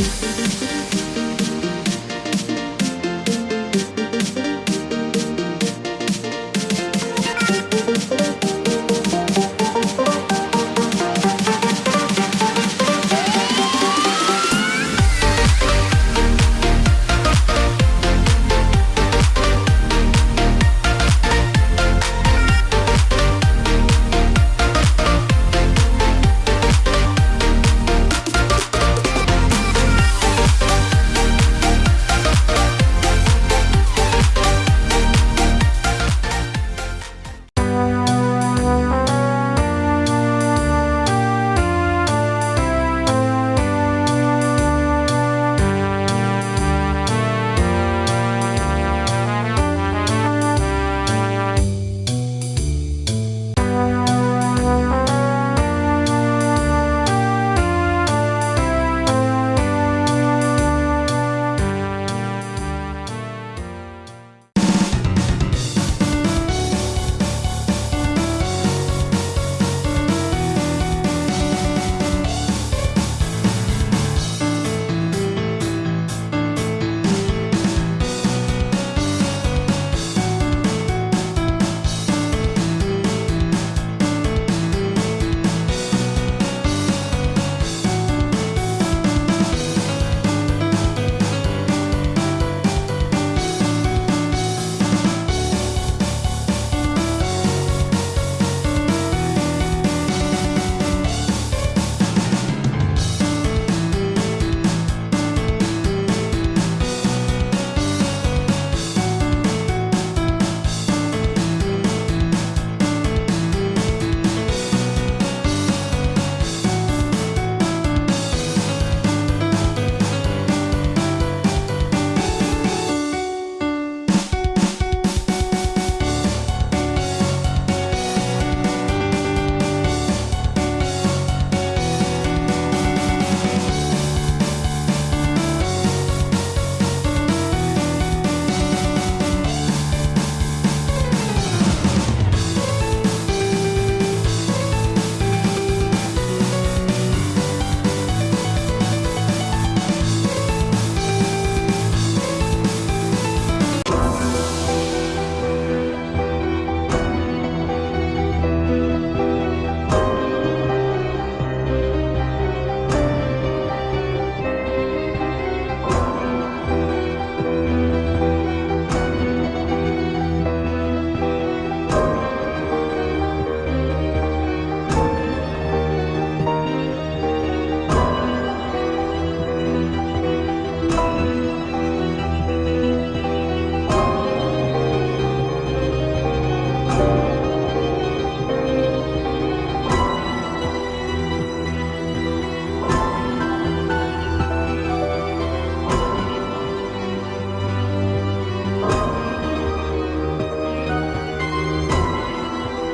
Bye.